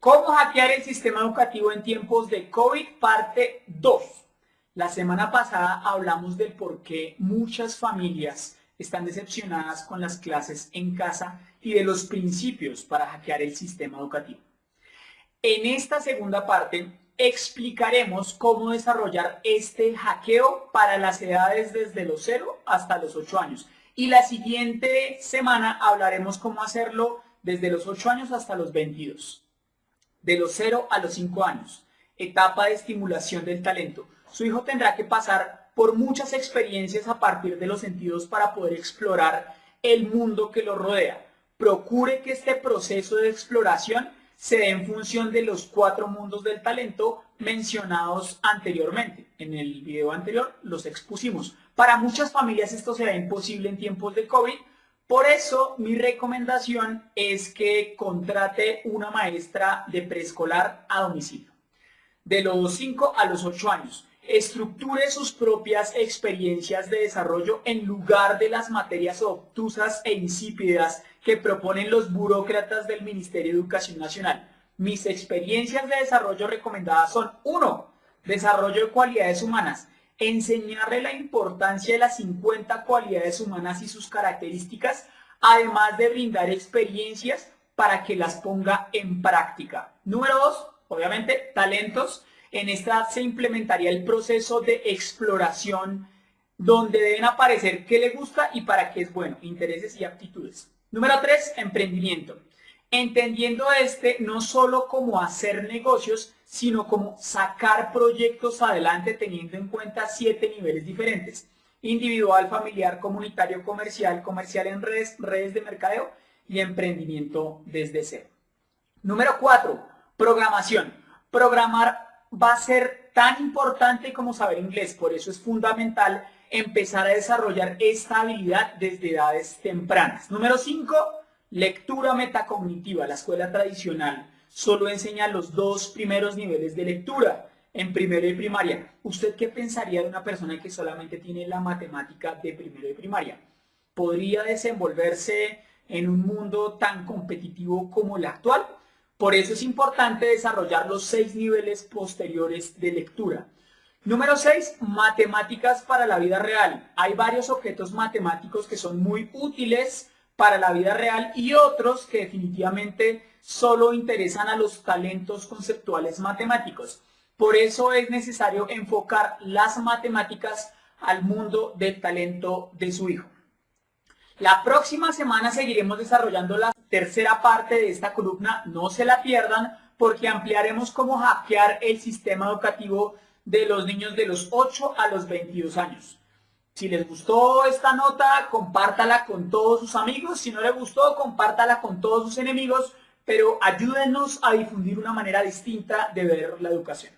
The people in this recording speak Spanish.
¿Cómo hackear el sistema educativo en tiempos de COVID? Parte 2. La semana pasada hablamos del por qué muchas familias están decepcionadas con las clases en casa y de los principios para hackear el sistema educativo. En esta segunda parte explicaremos cómo desarrollar este hackeo para las edades desde los 0 hasta los 8 años. Y la siguiente semana hablaremos cómo hacerlo desde los 8 años hasta los 22 de los 0 a los 5 años, etapa de estimulación del talento. Su hijo tendrá que pasar por muchas experiencias a partir de los sentidos para poder explorar el mundo que lo rodea. Procure que este proceso de exploración se dé en función de los cuatro mundos del talento mencionados anteriormente. En el video anterior los expusimos. Para muchas familias esto será imposible en tiempos de COVID, por eso mi recomendación es que contrate una maestra de preescolar a domicilio, de los 5 a los 8 años. Estructure sus propias experiencias de desarrollo en lugar de las materias obtusas e insípidas que proponen los burócratas del Ministerio de Educación Nacional. Mis experiencias de desarrollo recomendadas son 1. Desarrollo de cualidades humanas enseñarle la importancia de las 50 cualidades humanas y sus características, además de brindar experiencias para que las ponga en práctica. Número dos, obviamente, talentos. En esta se implementaría el proceso de exploración donde deben aparecer qué le gusta y para qué es bueno, intereses y aptitudes. Número tres, emprendimiento entendiendo este no solo como hacer negocios, sino como sacar proyectos adelante teniendo en cuenta siete niveles diferentes. Individual, familiar, comunitario, comercial, comercial en redes, redes de mercadeo y emprendimiento desde cero. Número cuatro, programación. Programar va a ser tan importante como saber inglés, por eso es fundamental empezar a desarrollar esta habilidad desde edades tempranas. Número cinco, Lectura metacognitiva, la escuela tradicional, solo enseña los dos primeros niveles de lectura, en primero y primaria. ¿Usted qué pensaría de una persona que solamente tiene la matemática de primero y primaria? ¿Podría desenvolverse en un mundo tan competitivo como el actual? Por eso es importante desarrollar los seis niveles posteriores de lectura. Número 6. Matemáticas para la vida real. Hay varios objetos matemáticos que son muy útiles para la vida real y otros que definitivamente solo interesan a los talentos conceptuales matemáticos. Por eso es necesario enfocar las matemáticas al mundo del talento de su hijo. La próxima semana seguiremos desarrollando la tercera parte de esta columna, no se la pierdan porque ampliaremos cómo hackear el sistema educativo de los niños de los 8 a los 22 años. Si les gustó esta nota, compártala con todos sus amigos. Si no les gustó, compártala con todos sus enemigos. Pero ayúdenos a difundir una manera distinta de ver la educación.